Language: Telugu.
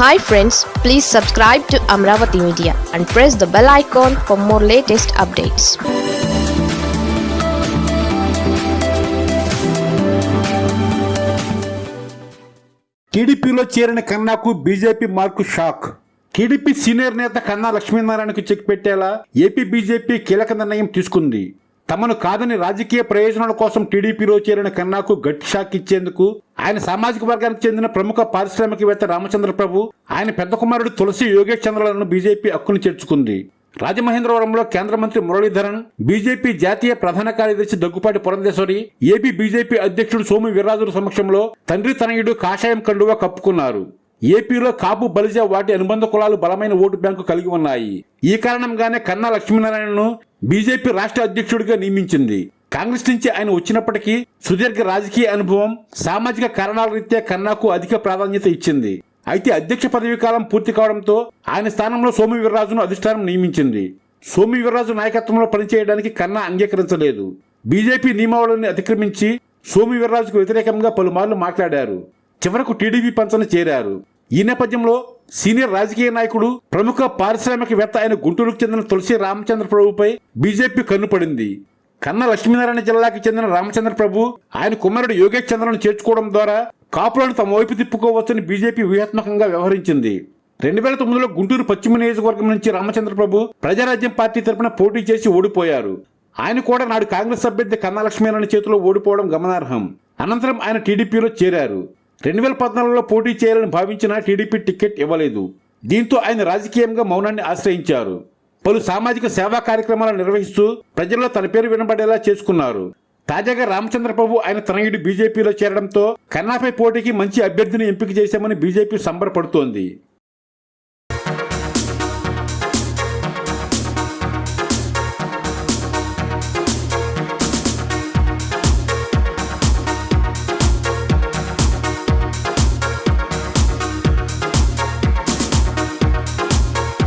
Hi friends please subscribe to Amaravati media and press the bell icon for more latest updates టీడీపీలో చేరిన కన్నాకు BJP mark shock. TDP senior నేత కన్నా లక్ష్మీనారాయణకు చెక్ పెట్టేలా ఏపీ బీజేపీ కీలక నిర్ణయం తీసుకుంది. తమను కాదని రాజకీయ ప్రయోజనాల కోసం టీడీపీలో చేరిన కన్నాకు గట్టి షాక్ ఇచ్చేందుకు ఆయన సామాజిక వర్గానికి చెందిన ప్రముఖ పారిశ్రామికవేత్త రామచంద్ర ప్రభు ఆయన పెద్ద కుమారుడు తులసి యోగేష్ చంద్రలను బీజేపీ హక్కును చేర్చుకుంది. రాజమహేంద్రవరంలో కేంద్ర మంత్రి మురళీధరన్ బీజేపీ జాతీయ ప్రధాన కార్యదర్శి దగ్గుపాటి పురంధేశ్వరి ఏపీ బీజేపీ అధ్యక్షుడు సోము వీర్రాజుల సమక్షంలో తండ్రి తనయుడు కాషాయం కండువా కప్పుకున్నారు. ఏపీలో కాపు బలిజ వాటి అనుబంధ కులాలు బలమైన ఓటు బ్యాంకు కలిగి ఉన్నాయి. ఈ కారణంగానే కన్నా లక్ష్మీనారాయణను బీజేపీ రాష్ట్ర అధ్యక్షుడిగా నియమించింది. కాంగ్రెస్ నుంచి ఆయన వచ్చినప్పటికీ సుదీర్ఘ రాజకీయ అనుభవం సామాజిక కారణాల రీత్యా కన్నాకు అధిక ప్రాధాన్యత ఇచ్చింది. అయితే అధ్యక్ష పదవీ కాలం పూర్తి కావడంతో ఆయన స్థానంలో సోము వీర్రాజును అధిష్టానం నియమించింది. సోము వీర్రాజు నాయకత్వంలో పనిచేయడానికి కన్నా అంగీకరించలేదు. బీజేపీ నియమావళిని అతిక్రమించి సోము వీర్రాజుకు వ్యతిరేకంగా పలుమార్లు మాట్లాడారు. చివరకు టీడీపీ పంచన చేరారు. ఈ నేపథ్యంలో సీనియర్ రాజకీయ నాయకుడు ప్రముఖ పారిశ్రామికవేత్త అయిన గుంటూరుకు చెందిన తులసి రామచంద్ర ప్రభుపై బీజేపీ కన్నుపడింది కన్న లక్ష్మీనారాయణ జిల్లాకి చెందిన రామచంద్ర ప్రభు ఆయన కుమారుడు యోగేష్ చంద్రను చేర్చుకోవడం ద్వారా కాపులను తమ వైపు తిప్పుకోవచ్చని బీజేపీ వ్యూహాత్మకంగా వ్యవహరించింది. రెండు వేల తొమ్మిదిలో గుంటూరు పశ్చిమ నియోజకవర్గం నుంచి రామచంద్ర ప్రభు ప్రజారాజ్యం పార్టీ తరపున పోటీ చేసి ఓడిపోయారు. ఆయన కూడా నాడు కాంగ్రెస్ అభ్యర్థి కన్నా లక్ష్మీనారాయణ చేతిలో ఓడిపోవడం గమనార్హం. అనంతరం ఆయన టీడీపీలో చేరారు. రెండు వేల పద్నాలుగులో పోటీ చేయాలని భావించిన టీడీపీ టికెట్ ఇవ్వలేదు. దీంతో ఆయన రాజకీయంగా మౌనాన్ని ఆశ్రయించారు. పలు సామాజిక సేవా కార్యక్రమాలు నిర్వహిస్తూ ప్రజల్లో తన పేరు వినబడేలా చేసుకున్నారు. తాజాగా రామచంద్ర ప్రభు ఆయన తనయుడు బీజేపీలో చేరడంతో కన్నాపై పోటీకి మంచి అభ్యర్థిని ఎంపిక చేశామని బీజేపీ సంబరపడుతోంది.